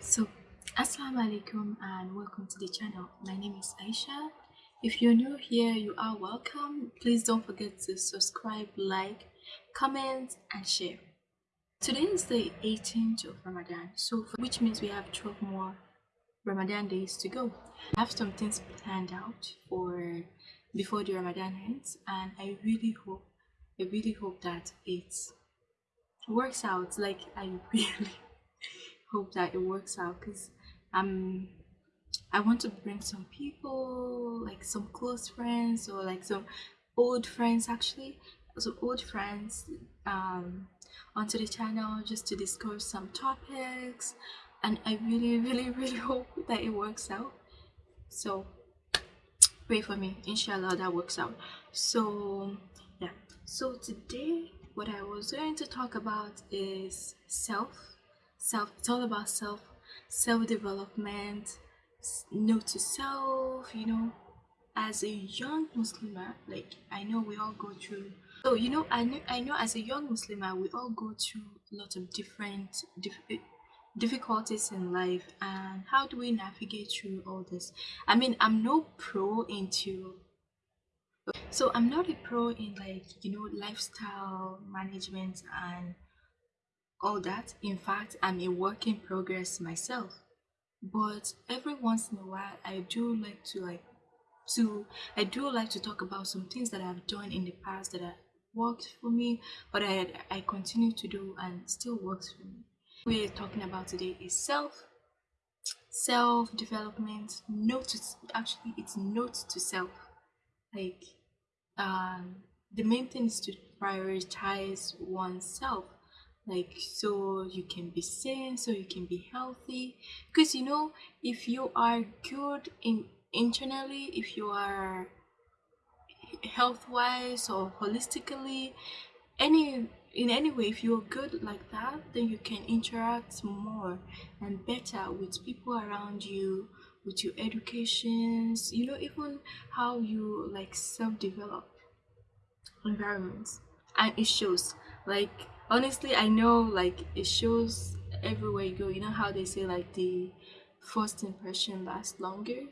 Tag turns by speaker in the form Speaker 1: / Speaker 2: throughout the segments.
Speaker 1: So, Assalamu alaikum and welcome to the channel. My name is Aisha. If you're new here, you are welcome. Please don't forget to subscribe, like, comment, and share. Today is the 18th of Ramadan, so which means we have 12 more Ramadan days to go. I have some things planned out for before the Ramadan ends, and I really hope, I really hope that it works out. Like I really hope that it works out because I'm I want to bring some people, like some close friends or like some old friends actually, some old friends um, onto the channel just to discuss some topics and I really really really hope that it works out. So pray for me, inshallah that works out. So so today what I was going to talk about is self self it's all about self self-development note to self you know. As a young muslimah uh, like i know we all go through so you know i know i know as a young muslimah uh, we all go through lots of different diff- eh, difficulties in life and how do we navigate through all this? I mean i'm no pro into so i'm not a pro in like you know lifestyle management and all that. In fact, I'm a work in progress myself. But every once in a while, I do like to like to I do like to talk about some things that I've done in the past that have worked for me, but I I continue to do and still works for me. We're talking about today is self self development. Note to, actually it's note to self. Like um the main thing is to prioritize oneself. Like so you can be sane so you can be healthy. Because you know if you are good in internally if you are health wise or holistically any in any way if you're good like that then you can interact more and better with people around you with your educations you know even how you like self-develop environments and it shows. Like honestly i know like it shows everywhere you go. You know how they say like the first impression lasts longer?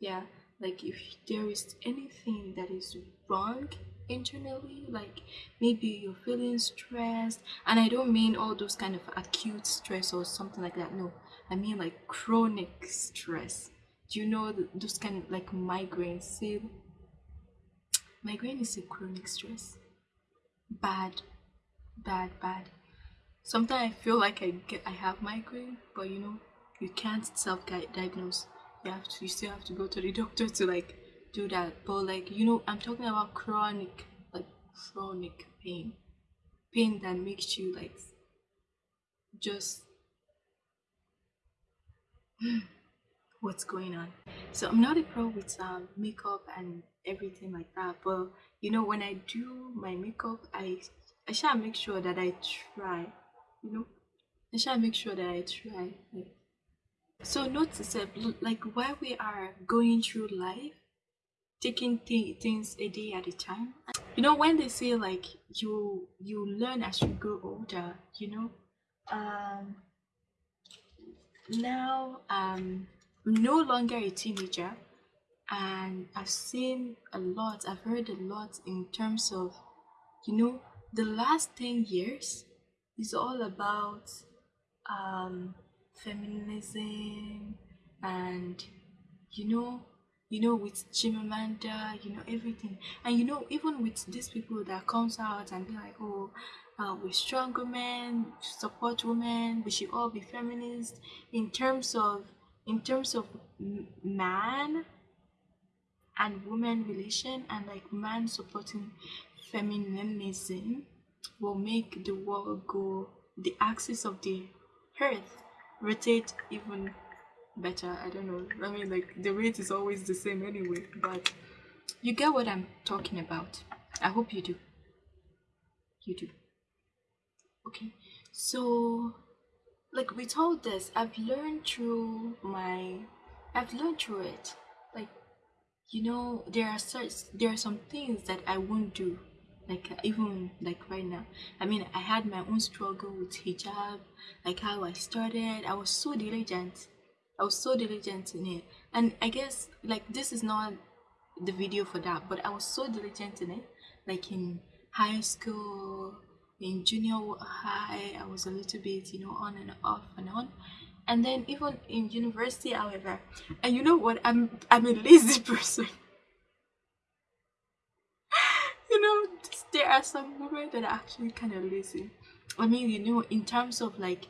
Speaker 1: Yeah like if there is anything that is wrong internally like maybe you're feeling stressed and i don't mean all those kind of acute stress or something like that no. I mean like chronic stress. Do you know those kind of like migraines? Say migraine is a chronic stress bad bad bad sometimes i feel like i get i have migraine but you know you can't self-diagnose you have to you still have to go to the doctor to like do that but like you know i'm talking about chronic like chronic pain pain that makes you like just what's going on so i'm not a pro with um, makeup and everything like that but you know when i do my makeup i I shall make sure that I try, you know. I shall make sure that I try. So notice that, like, while we are going through life, taking th- things a day at a time. You know, when they say like you you learn as you grow older, you know. Um, now um, I'm no longer a teenager, and I've seen a lot. I've heard a lot in terms of, you know, the last 10 years is all about um, feminism and you know you know with Chimamanda you know everything and you know even with these people that comes out and be like oh uh, we're strong women support women we should all be feminists in terms of in terms of man and woman relation and like man supporting feminism will make the world go the axis of the earth rotate even better. I don't know. I mean like the rate is always the same anyway but you get what i'm talking about. I hope you do. You do. Okay. So like we told this i've learned through my i've learned through it. Like you know there are such there are some things that i won't do. Like uh, even like right now. I mean i had my own struggle with hijab like how i started. I was so diligent. I was so diligent in it. And i guess like this is not the video for that but i was so diligent in it. Like in high school in junior high i was a little bit you know on and off and on. And then even in university however and you know what? I'm i'm a lazy person. You know there are some women that are actually kind of lazy. I mean you know in terms of like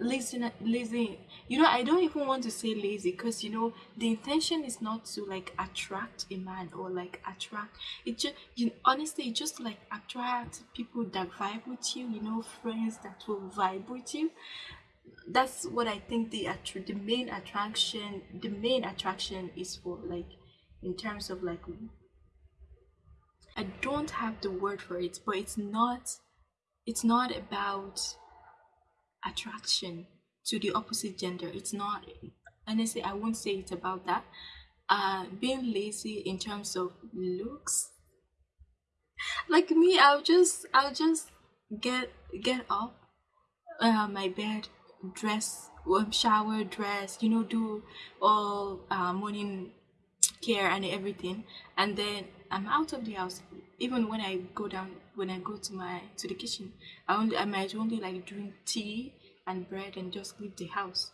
Speaker 1: lazy lazy. You know i don't even want to say lazy because you know the intention is not to like attract a man or like attract it just you honestly just like attract people that vibe with you you know friends that will vibe with you. That's what i think the the main attraction the main attraction is for like in terms of like i don't have the word for it but it's not it's not about attraction to the opposite gender. It's not honestly I won't say it's about that. Uh being lazy in terms of looks. Like me, I'll just I'll just get get up uh, my bed, dress, um, shower, dress, you know, do all uh, morning care and everything, and then I'm out of the house. Even when I go down, when I go to my to the kitchen, I only I might only like drink tea and bread and just leave the house.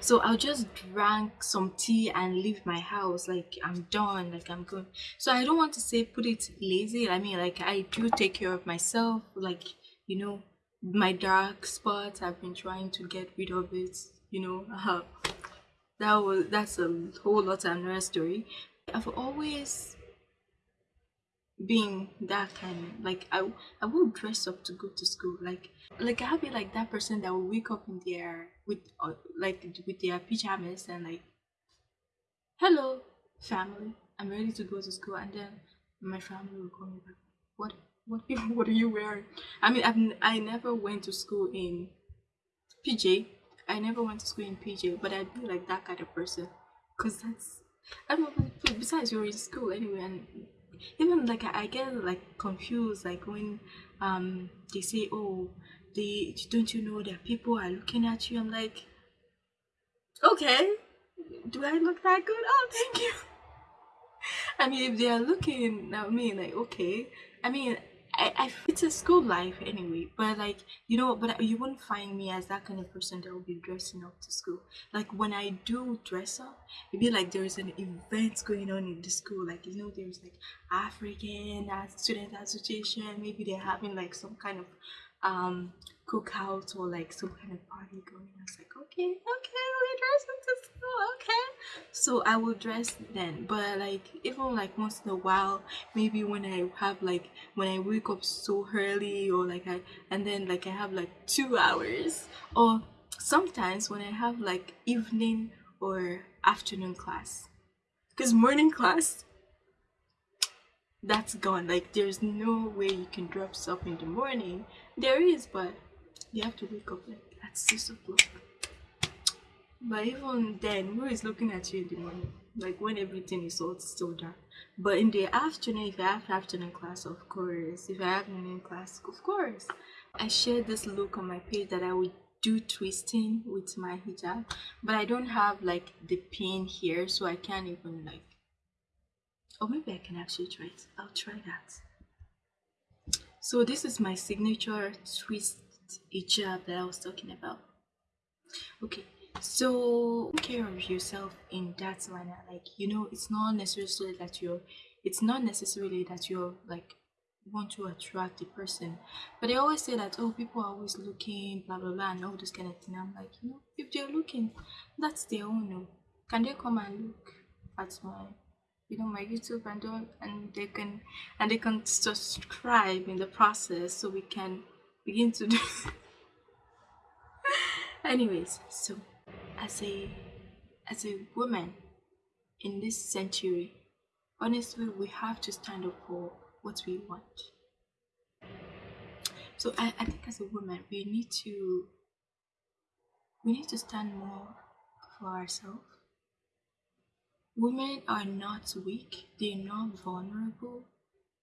Speaker 1: So I'll just drink some tea and leave my house like I'm done, like I'm good. So I don't want to say put it lazy. I mean like I do take care of myself, like you know, my dark spots. I've been trying to get rid of it. You know, uh, that was that's a whole lot of another story. I've always being that kind of, like i i will dress up to go to school like like i'll be like that person that will wake up in their with uh, like with their pajamas and like hello family i'm ready to go to school and then my family will call me back what what what are you wearing i mean I've, i never went to school in pj i never went to school in pj but i'd be like that kind of person. Because that's i don't know besides you're in school anyway and even like I, get like confused like when um they say oh they don't you know that people are looking at you? I'm like okay. Do i look that good? Oh thank you. I mean if they are looking at me like okay. I mean I, I it's a school life anyway but like you know but you won't find me as that kind of person that will be dressing up to school. Like when i do dress up it'd be like there's an event going on in the school like you know there's like african student association maybe they're having like some kind of um cookout or like some kind of party going. I was like, okay, okay, we're dressing to school, okay. So I will dress then, but like even like once in a while, maybe when I have like when I wake up so early or like I and then like I have like two hours or sometimes when I have like evening or afternoon class. Because morning class that's gone. Like there's no way you can drop stuff in the morning. There is, but you have to wake up like at six o'clock. But even then, who is looking at you in the morning? Like when everything is all still dark. But in the afternoon, if I have afternoon class, of course. If I have morning class, of course. I shared this look on my page that I would do twisting with my hijab, but I don't have like the pin here, so I can't even like. Or maybe I can actually try it. I'll try that. So this is my signature twist hijab that I was talking about. Okay, so take care of yourself in that manner. Like you know, it's not necessarily that you're. It's not necessarily that you're like want to attract the person, but they always say that oh people are always looking blah blah blah and all this kind of thing. I'm like you know if they're looking, that's their own. Oh. Can they come and look at my you know my youtube and do and they can and they can subscribe in the process so we can begin to do anyways so as a as a woman in this century honestly we have to stand up for what we want. So I, I think as a woman we need to we need to stand more for ourselves women are not weak, they're not vulnerable,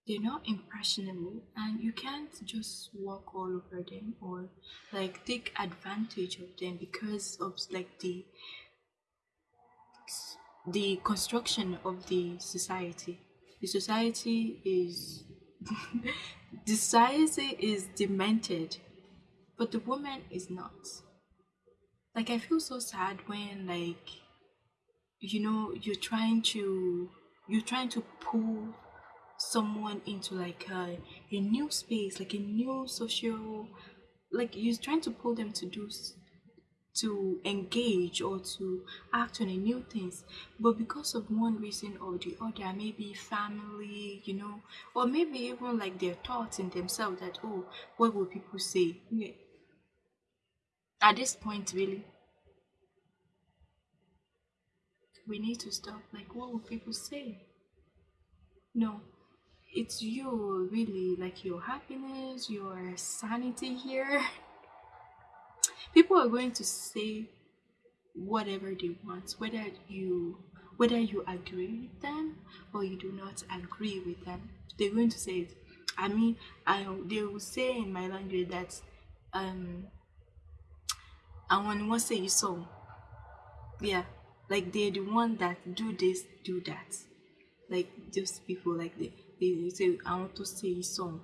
Speaker 1: they're not impressionable, and you can't just walk all over them or like take advantage of them because of like the the construction of the society. The society is the society is demented, but the woman is not. Like I feel so sad when like you know you're trying to you're trying to pull someone into like a, a new space like a new social like you're trying to pull them to do to engage or to act on a new things. But because of one reason or the other maybe family you know or maybe even like their thoughts in themselves that oh what will people say? Yeah. at this point really we need to stop like what will people say? No it's you really like your happiness your sanity here. People are going to say whatever they want whether you whether you agree with them or you do not agree with them. They're going to say it. I mean i they will say in my language that um i want to say you so yeah like they're the one that do this do that. Like those people like they, they say i want to say so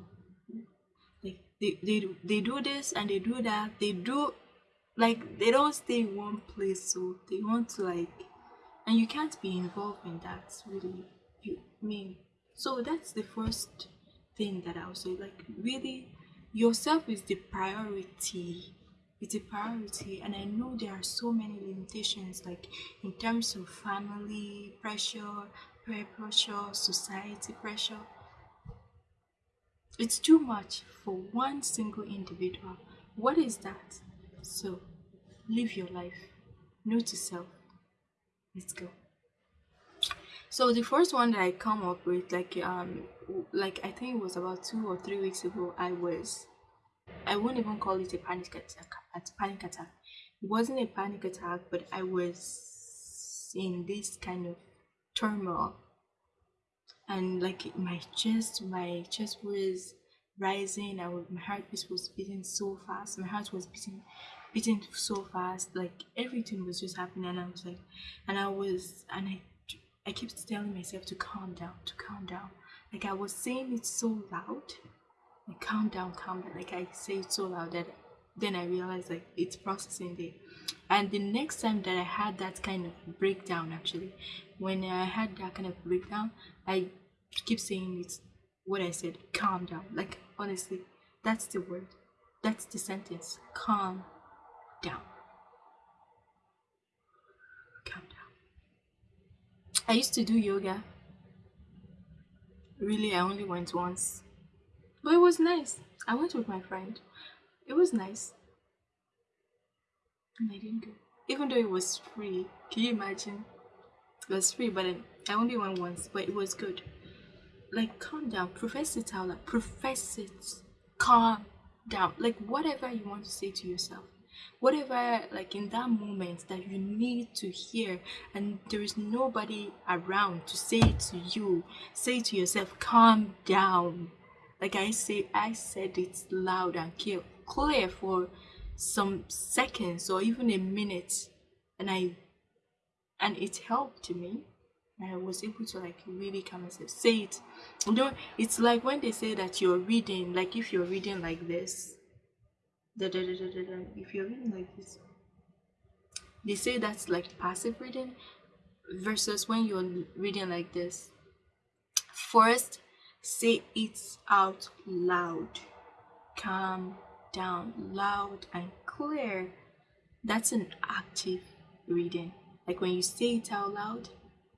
Speaker 1: like they, they they do this and they do that. They do like they don't stay in one place so they want to like and you can't be involved in that really. You mean so that's the first thing that i'll say like really yourself is the priority it's a priority and i know there are so many limitations like in terms of family pressure peer pressure society pressure it's too much for one single individual what is that so, live your life. Note yourself. Let's go. So the first one that I come up with, like um, like I think it was about two or three weeks ago, I was, I won't even call it a panic attack. A panic attack. It wasn't a panic attack, but I was in this kind of turmoil, and like my chest, my chest was rising. I was, my heartbeat was beating so fast. My heart was beating, beating so fast. Like everything was just happening, and I was like, and I was, and I, I kept telling myself to calm down, to calm down. Like I was saying it so loud, like calm down, calm down. Like I say it so loud that then I realized like it's processing there. And the next time that I had that kind of breakdown, actually, when I had that kind of breakdown, I keep saying it's what I said, calm down. Like, honestly, that's the word. That's the sentence. Calm down. Calm down. I used to do yoga. Really, I only went once. But it was nice. I went with my friend. It was nice. And I didn't go. Even though it was free. Can you imagine? It was free, but I only went once, but it was good like calm down profess it out profess it calm down like whatever you want to say to yourself whatever like in that moment that you need to hear and there is nobody around to say it to you say to yourself calm down like i say i said it loud and clear for some seconds or even a minute and i and it helped me I was able to like really come and say it. You know, it's like when they say that you're reading, like if you're reading like this, da, da, da, da, da, da, if you're reading like this, they say that's like passive reading versus when you're reading like this. First, say it out loud, calm down, loud and clear. That's an active reading. Like when you say it out loud,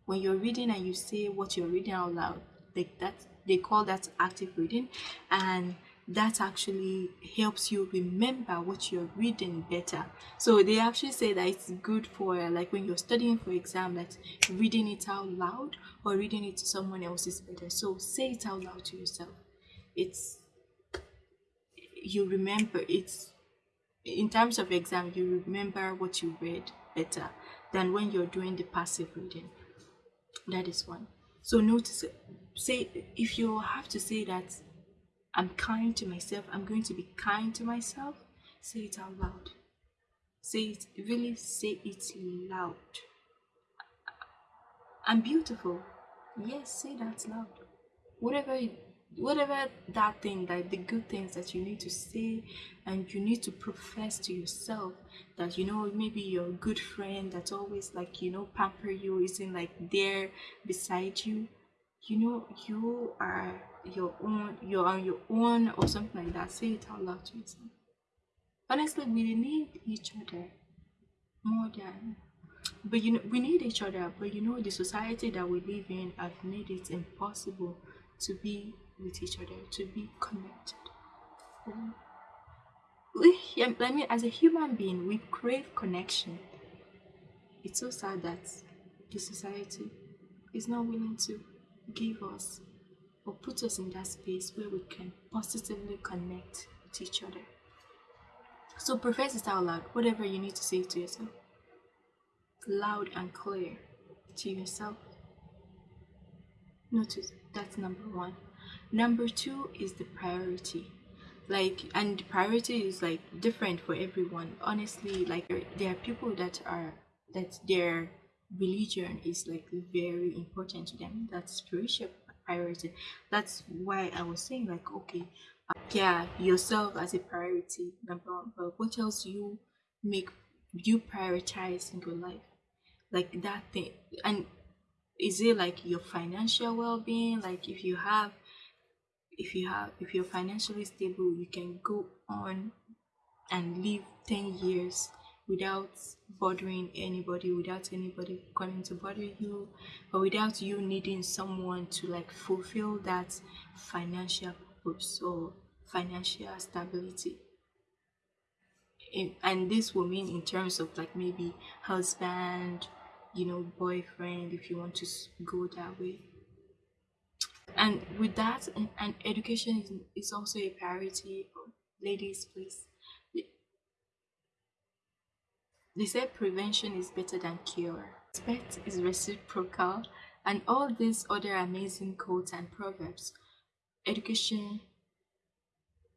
Speaker 1: when you're reading and you say what you're reading out loud like that they call that active reading and that actually helps you remember what you're reading better so they actually say that it's good for like when you're studying for exam that reading it out loud or reading it to someone else is better so say it out loud to yourself it's you remember it's in terms of exam you remember what you read better than when you're doing the passive reading That is one. So notice. Say if you have to say that I'm kind to myself, I'm going to be kind to myself, say it out loud. Say it, really say it loud. I'm beautiful. Yes, say that loud. Whatever whatever that thing like the good things that you need to say and you need to profess to yourself that you know maybe your good friend that's always like you know pamper you isn't like there beside you you know you are your own you're on your own or something like that say it out loud to yourself honestly we need each other more than but you know we need each other but you know the society that we live in have made it impossible to be with each other, to be connected. We, I mean, as a human being, we crave connection. It's so sad that the society is not willing to give us or put us in that space where we can positively connect with each other. So profess it out loud, whatever you need to say to yourself. Loud and clear to yourself. Notice that's number one number two is the priority like and the priority is like different for everyone honestly like there are people that are that their religion is like very important to them that's spiritual priority. That's why i was saying like okay uh, yeah yourself as a priority number one but what else you make you prioritize in your life? Like that thing and is it like your financial well-being? Like if you have if you have if you're financially stable you can go on and live 10 years without bothering anybody without anybody coming to bother you or without you needing someone to like fulfill that financial purpose or financial stability. And this will mean in terms of like maybe husband you know boyfriend if you want to go that way. And with that and, and education is, is also a priority ladies please they say prevention is better than cure. Respect is reciprocal and all these other amazing quotes and proverbs education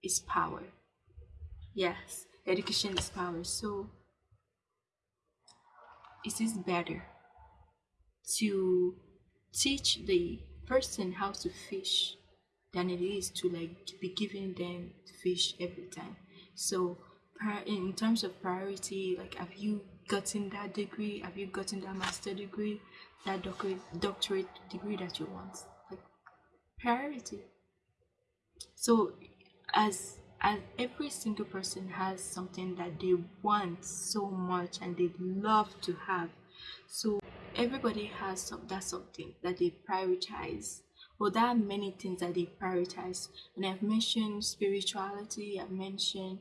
Speaker 1: is power. Yes education is power. So it is better to teach the person how to fish than it is to like be giving them fish every time. So in terms of priority like have you gotten that degree? Have you gotten that master degree? That doctorate doctorate degree that you want? Like priority. So as as every single person has something that they want so much and they love to have so everybody has some, that something that they prioritize. Well there are many things that they prioritize. And i've mentioned spirituality i've mentioned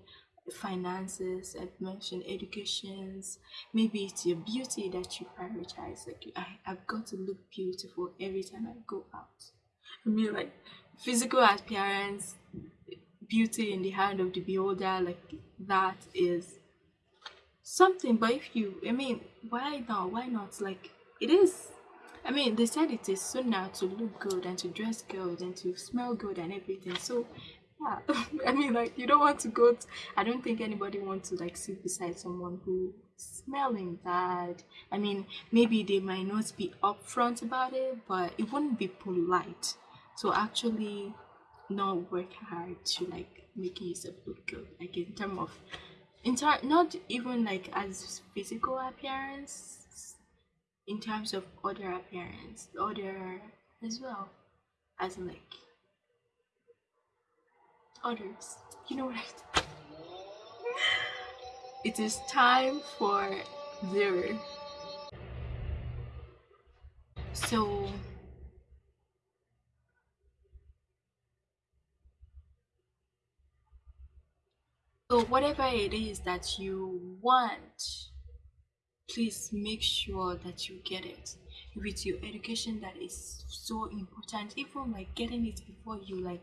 Speaker 1: finances i've mentioned educations. Maybe it's your beauty that you prioritize. Like I, i've got to look beautiful every time i go out. I mean like physical appearance beauty in the hand of the beholder like that is something. But if you i mean why not? Why not? Like it is. I mean they said it is sunnah to look good and to dress good and to smell good and everything. So yeah i mean like you don't want to go to, i don't think anybody wants to like sit beside someone who smelling bad. I mean maybe they might not be upfront about it but it wouldn't be polite so actually not work hard to like make yourself look good like in terms of in ter- not even like as physical appearance in terms of other appearance, other as well as like others. You know what? I it is time for zero. So so whatever it is that you want please make sure that you get it it's your education that is so important even like getting it before you like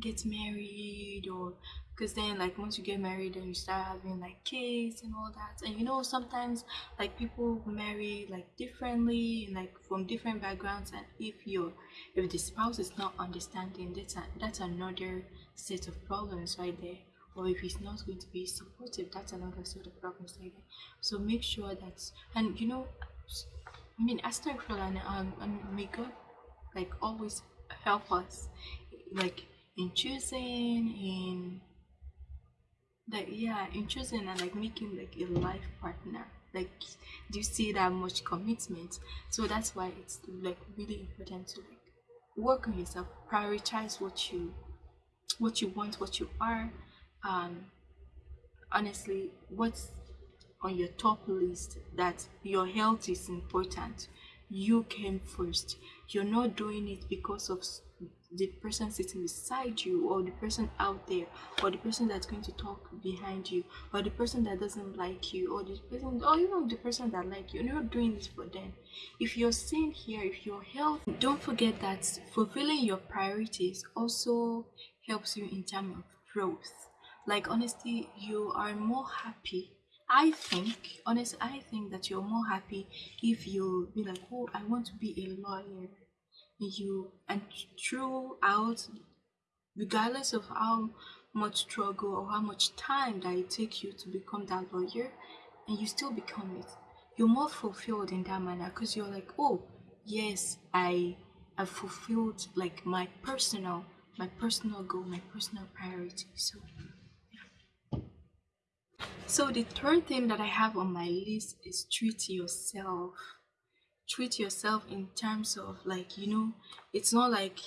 Speaker 1: get married or because then like once you get married and you start having like kids and all that. And you know sometimes like people marry like differently and like from different backgrounds and if you're if the spouse is not understanding that's a, that's another set of problems right there. Or if he's not going to be supportive that's another set of problems right there. So make sure that and you know i mean astaghfirullah um, and may god like always help us like in choosing in like yeah in choosing and like making like a life partner. Like do you see that much commitment? So that's why it's like really important to like work on yourself prioritize what you what you want what you are um honestly what's on your top list that your health is important. You came first. You're not doing it because of the person sitting beside you or the person out there or the person that's going to talk behind you or the person that doesn't like you or the person or even the person that like you. You're not doing this for them. If you're staying here if you're healthy don't forget that fulfilling your priorities also helps you in terms of growth. Like honestly you are more happy I think, honestly, I think that you're more happy if you be like, oh, I want to be a lawyer. You and throughout regardless of how much struggle or how much time that it takes you to become that lawyer and you still become it you're more fulfilled in that manner because you're like oh yes i have fulfilled like my personal my personal goal my personal priority so so the third thing that i have on my list is treat yourself. Treat yourself in terms of like you know it's not like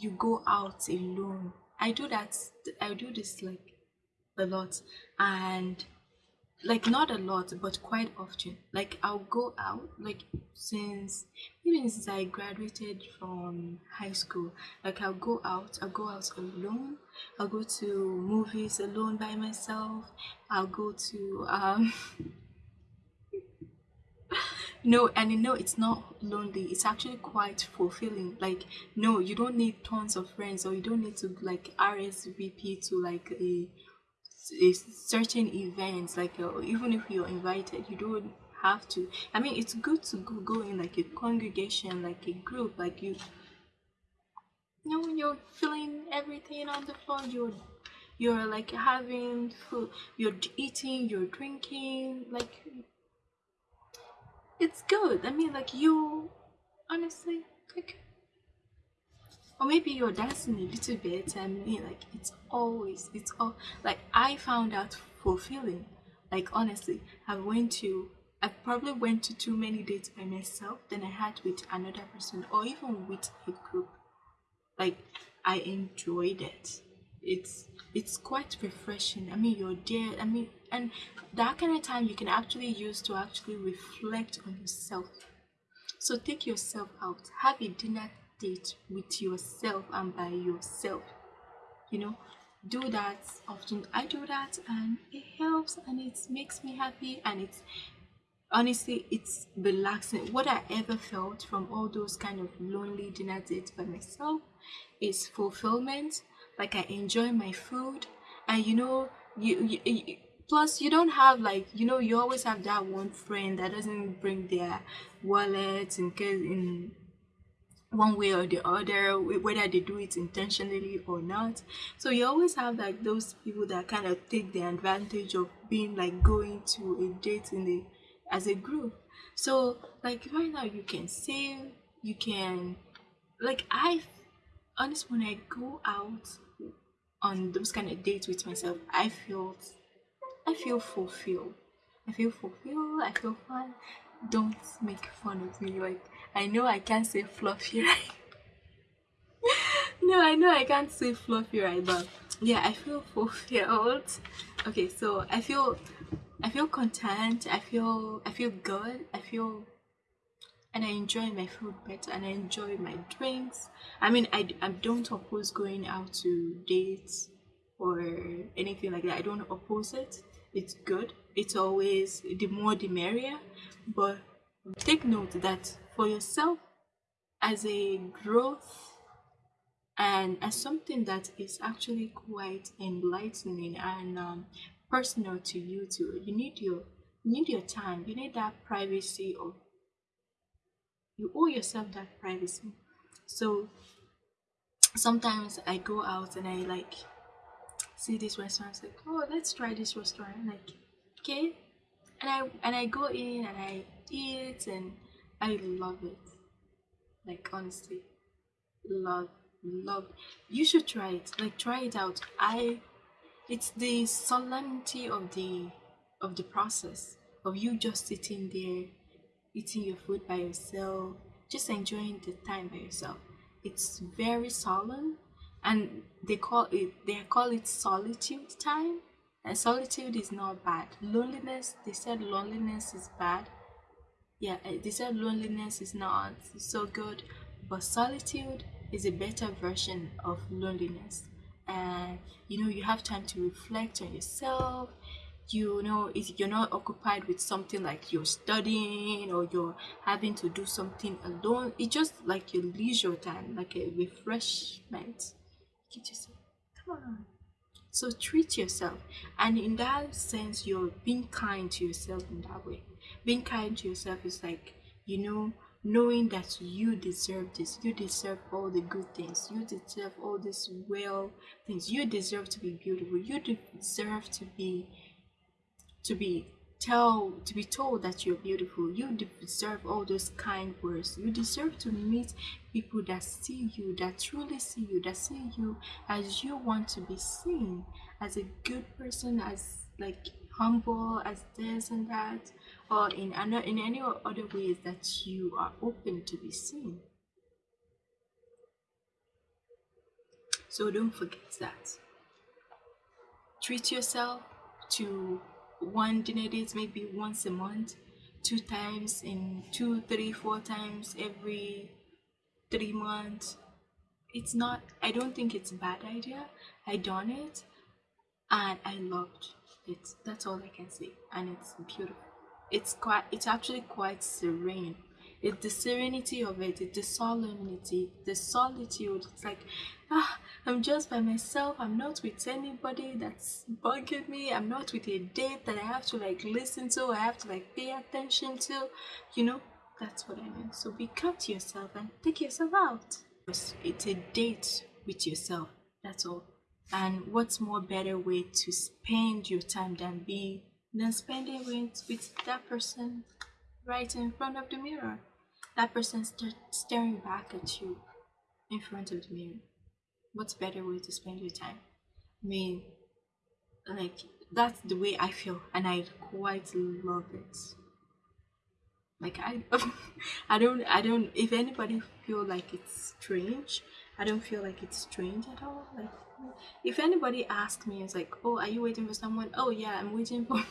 Speaker 1: you go out alone. I do that i do this like a lot. And like not a lot but quite often. Like i'll go out like since even since i graduated from high school like i'll go out i'll go out alone. I'll go to movies alone by myself. I'll go to um no and you know it's not lonely. It's actually quite fulfilling. Like no you don't need tons of friends or you don't need to like rsvp to like a, certain events like uh, even if you're invited you don't have to i mean it's good to go, go in like a congregation like a group like you you know you're feeling everything on the floor you're you're like having food you're eating you're drinking like it's good. I mean, like you, honestly, like, or maybe you're dancing a little bit. I mean, like it's always, it's all like I found out fulfilling. Like honestly, I went to, I probably went to too many dates by myself than I had with another person or even with a group. Like I enjoyed it. It's it's quite refreshing. I mean, you're there. I mean, and that kind of time you can actually use to actually reflect on yourself so take yourself out have a dinner date with yourself and by yourself you know. Do that often i do that and it helps and it makes me happy and it's honestly it's relaxing. What i ever felt from all those kind of lonely dinner dates by myself is fulfillment. Like i enjoy my food and you know you, you plus you don't have like you know you always have that one friend that doesn't bring their wallet in case in one way or the other whether they do it intentionally or not so you always have like those people that kind of take the advantage of being like going to a date in the as a group so like right now you can save you can like i honestly when i go out on those kind of dates with myself i feel I feel fulfilled. I feel fulfilled. I feel fun. Don't make fun of me. Like I know I can't say fluffy right. no, I know I can't say fluffy right, but yeah, I feel fulfilled. Okay, so I feel I feel content. I feel I feel good. I feel and I enjoy my food better and I enjoy my drinks. I mean, I, I don't oppose going out to dates or anything like that. I don't oppose it it's good it's always the more the merrier. But take note that for yourself as a growth and as something that is actually quite enlightening and um, personal to you too you need your you need your time you need that privacy of you owe yourself that privacy. So sometimes i go out and i like see this restaurant like oh let's try this restaurant like okay. And i and i go in and i eat and i love it. Like honestly love love you should try it. Like try it out. I it's the solemnity of the of the process of you just sitting there eating your food by yourself just enjoying the time by yourself. It's very solemn and they call it they call it solitude time and solitude is not bad. Loneliness they said loneliness is bad. Yeah eh, they said loneliness is not so good. But solitude is a better version of loneliness. And you know you have time to reflect on yourself. You know if you're not occupied with something like you're studying or you're having to do something alone it's just like your leisure time like a refreshment. Get yourself come on so treat yourself. And in that sense you're being kind to yourself in that way. Being kind to yourself is like you know knowing that you deserve this. You deserve all the good things. You deserve all these well things. You deserve to be beautiful. You deserve to be to be tell to be told that you're beautiful. You deserve all those kind words. You deserve to meet people that see you that truly see you that see you as you want to be seen as a good person as like humble as this and that or in another in any other ways that you are open to be seen. So don't forget that. Treat yourself to one dinner date maybe once a month two times in two three four times every three months. It's not i don't think it's a bad idea. I done it and i loved it. That's all i can say. And it's beautiful. It's quite it's actually quite serene it's the serenity of it it's the solemnity the solitude. It's like ah i'm just by myself. I'm not with anybody that's bugging me. I'm not with a date that i have to like listen to i have to like pay attention to. You know that's what i mean. So be kind to yourself and take yourself out. It's a date with yourself that's all. And what's more better way to spend your time than be than spending with with that person right in front of the mirror that person st- staring back at you in front of the mirror what's better way to spend your time? I mean like that's the way i feel and i quite love it. Like i i don't i don't if anybody feel like it's strange i don't feel like it's strange at all. Like if anybody asks me it's like oh are you waiting for someone? Oh yeah i'm waiting for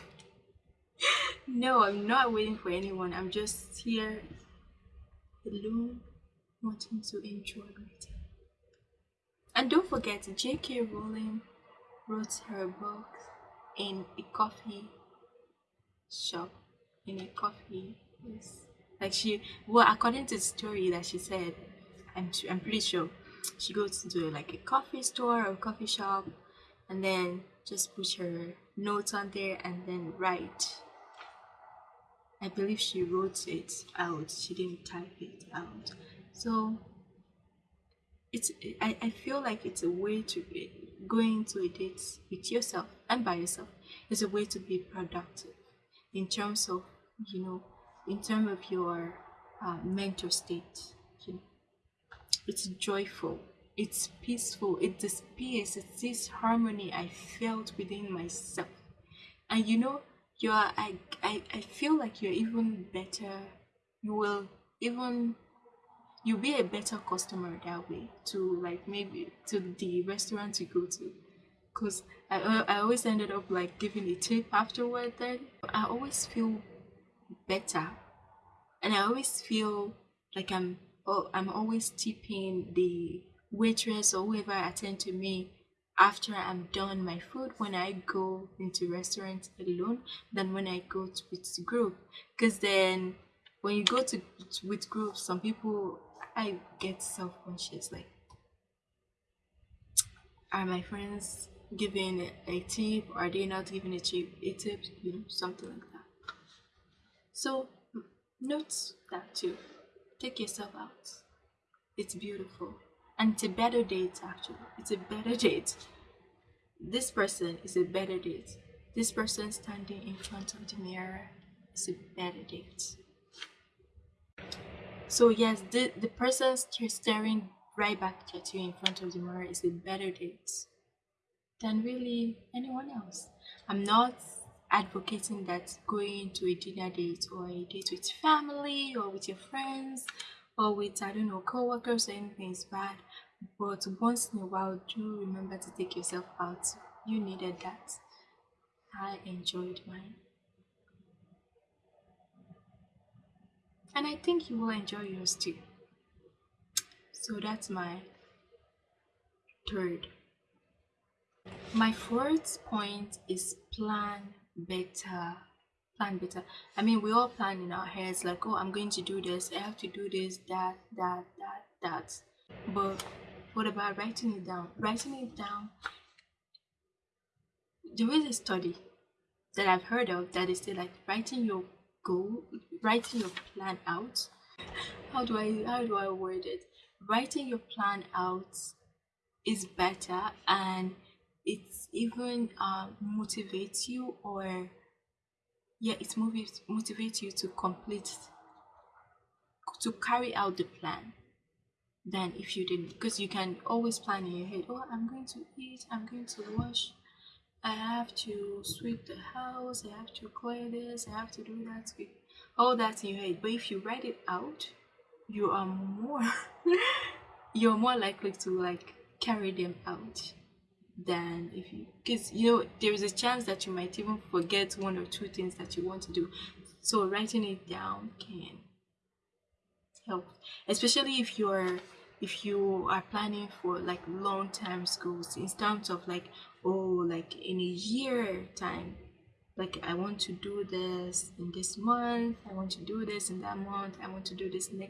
Speaker 1: no i'm not waiting for anyone. I'm just here alone wanting to enjoy time and don't forget, J.K. Rowling wrote her book in a coffee shop. In a coffee, yes. Like she, well, according to the story that she said, I'm, I'm pretty sure she goes to like a coffee store or coffee shop and then just put her notes on there and then write. I believe she wrote it out, she didn't type it out. So it's I, I feel like it's a way to be going to a date with yourself and by yourself is a way to be productive in terms of you know in terms of your uh, mental state you know. It's joyful. It's peaceful. It's this peace it's this harmony i felt within myself. And you know you're I, I i feel like you're even better you will even you'll be a better customer that way to like maybe to the restaurant you go to. Because I, I always ended up like giving a tip afterward then. I always feel better. And i always feel like i'm oh, i'm always tipping the waitress or whoever attend to me after i'm done my food when i go into restaurants alone than when i go to with group. Because then when you go to with groups some people I get self conscious. Like, are my friends giving a tip are they not giving a tip a tip you know something like that. So note that too. Take yourself out. It's beautiful and it's a better date actually. It's a better date. This person is a better date. This person standing in front of the mirror is a better date. So yes the, the person staring right back at you in front of the mirror is a better date than really anyone else. I'm not advocating that going to a dinner date or a date with family or with your friends or with I don't know co-workers or anything is bad. But once in a while do remember to take yourself out. You needed that. I enjoyed mine. And I think you will enjoy yours too. So that's my third my fourth point is plan better plan better. I mean we all plan in our heads like oh i'm going to do this. I have to do this that that that that. But what about writing it down? Writing it down there is a study that i've heard of that is still like writing your goal writing your plan out. How do i how do i word it? Writing your plan out is better and it's even uh, motivates you or yeah it motivates motivates you to complete to carry out the plan than if you didn't. Because you can always plan in your head oh i'm going to eat i'm going to wash i have to sweep the house i have to clear this i have to do that. All that in your head. But if you write it out you are more you're more likely to like carry them out than if you because you know there is a chance that you might even forget one or two things that you want to do. So writing it down can help especially if you're if you are planning for like long-term goals in terms of like oh like in a year time like i want to do this in this month i want to do this in that month i want to do this next